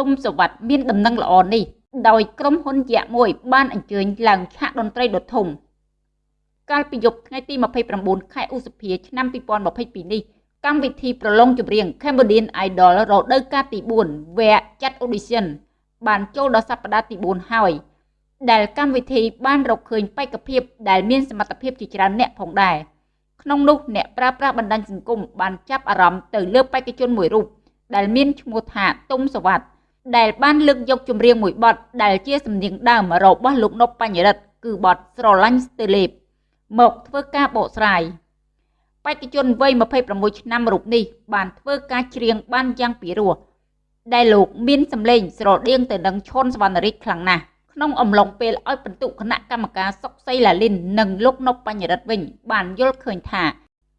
ទុំសវັດមានដំណឹងល្អនេះដោយក្រុមហ៊ុនយៈមួយ បានអញ្ជើញឡើងឆាកតន្ត្រីដ៏ធំកាលពីយប់ថ្ងៃទី29ខែឧសភាឆ្នាំ2022នេះកម្មវិធីប្រឡងចម្រៀង Cambodian Idol រដូវកាលទី4វគ្គចាត់ audition បានចូលដល់សប្តាហ៍ទី4ហើយ ដែលកម្មវិធីបានរកឃើញបេក្ខភាពដែលមានសមត្ថភាពជាច្រើនអ្នកផងដែរក្នុងនោះអ្នកប្រើប្រាស់បណ្ដាញសង្គមបានចាប់អារម្មណ៍ទៅលើបេក្ខជនមួយរូបដែលមានឈ្មោះថាទុំសវັດ ដែលបានលើកយកចម្រៀងមួយបទដែលជាសំនៀងដើមរបស់លោកនប់បញ្ញរិទ្ធគឺបទស្រឡាញ់ស្ទើលេបមកធ្វើការបកស្រាយបេក្ខជនវ័យ26ឆ្នាំរូបនេះបានធ្វើការច្រៀងបានយ៉ាងពិរោះដែលលោកមានសម្លេងស្រដៀងទៅនឹងឈុនសវណ្ណរិទ្ធខ្លាំងណាស់ក្នុងអំឡុងពេលឲ្យបន្ទុកគណៈកម្មការសុកសីឡាលីននិងលោកនប់បញ្ញរិទ្ធវិញបានយល់ឃើញថា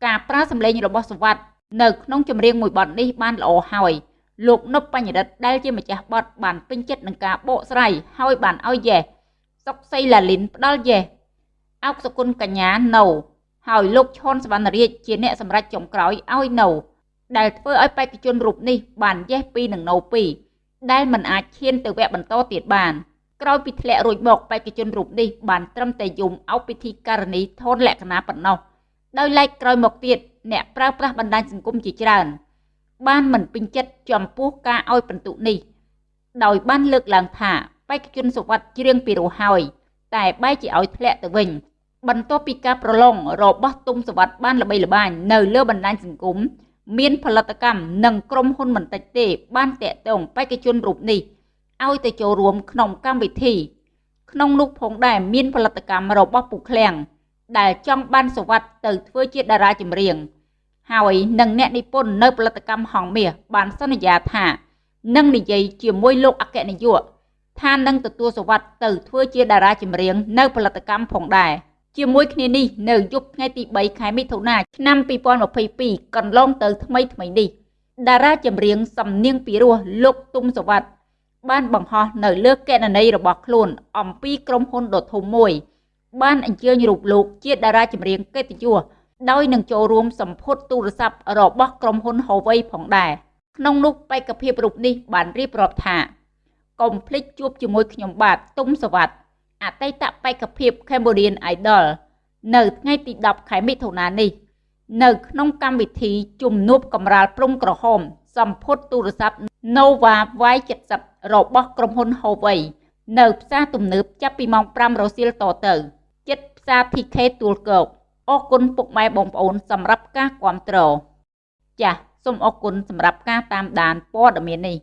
ការប្រើសម្លេងរបស់សវັດនៅក្នុងចម្រៀងមួយបទនេះបានល្អហើយ លោកនប់បញ្ញរិទ្ធដែលជាម្ចាស់បទបានពេញចិត្តនឹងការបកស្រាយហើយបានឲ្យយ៉េសសុកសីឡាលីនផ្ដាល់យ៉េសអោកសគុណកញ្ញានៅហើយលោកឈុនសវណ្ណរាជជាអ្នកសម្រេចចុងក្រោយឲ្យនៅដែលធ្វើឲ្យបេក្ខជនរូបនេះបានយ៉េស2និងនៅ2ដែលមិនអាចឈានទៅវគ្គបន្តទៀតបានក្រោយពីធ្លាក់រួចមកបេក្ខជនរូបនេះបានត្រឹមតែយំអោបពិធីការនីធនលក្ខណៈប៉ុណ្ណោះដោយឡែកក្រោយមកទៀតអ្នកប្រើប្រាស់បណ្ដាញសង្គមជាច្រើន បានមិនពេញចិត្តចំពោះការឲ្យបន្ទុកនេះ ដោយបានលើកឡើងថាបេក្ខជនសុវត្ថិច្រៀងពីរោះហើយ តែបែរជាឲ្យធ្លាក់ទៅវិញ បន្ទាប់ពីការប្រឡងរបស់ទុំសវັດបានល្បីល្បាញនៅលើបណ្ដាញសង្គមមានផលិតកម្មនិងក្រុមហ៊ុនមិនតិចទេ បានតាក់ទងបេក្ខជនរូបនេះឲ្យទៅចូលរួមក្នុងកម្មវិធី ក្នុងនោះផងដែរមានផលិតកម្មរបស់ពូឃ្លាំងដែលចង់បានសវັດទៅធ្វើជាតារាចម្រៀង ហើយនឹងអ្នកនិពន្ធនៅផលិតកម្មហងមាសបានសន្យាថានឹងនិយាយជាមួយលោកអគ្គនាយកថានឹងទទួលសវັດទៅធ្វើជាតារាចម្រៀងនៅផលិតកម្មផងដែរជាមួយគ្នានេះនៅយប់ថ្ងៃទី3ខែមិថុនាឆ្នាំ2022កន្លងទៅថ្មីថ្មីនេះតារាចម្រៀងសំនៀងពីរោះលោកទុំសវັດបានបង្ហោះនៅលើកណន័យរបស់ខ្លួន អំពីក្រុមហ៊ុនដ៏ធំមួយ បានអញ្ជើញរូបលោកជាតារាចម្រៀងកិត្តិយស ដោយនឹងចូលរួមសម្ពុតទូរស័ព្ទរបស់ក្រុមហ៊ុន Huawei ផងដែរក្នុងនោះបេក្ខភាពរូបនេះបានរៀបរាប់ថាកុំភ្លេចជួបជាមួយខ្ញុំបាទទុំសវັດអតីតបេក្ខភាព Cambodian Idol នៅថ្ងៃទី10ខែមិថុនានេះ នៅក្នុងកម្មវិធីជំនួបកម្រាលព្រំក្រហមសម្ពុតទូរស័ព្ទ Nova Y70 របស់ក្រុមហ៊ុន Huawei នៅផ្សារទំនើបចាប់ពីម៉ោង5រសៀលតទៅចិត្តផ្សារ TK ទួលគោក អរគុណពុកម៉ែបងប្អូនសម្រាប់ការគាំទ្រចាសសូមអរគុណសម្រាប់ការតាមដានព័ត៌មាននេះ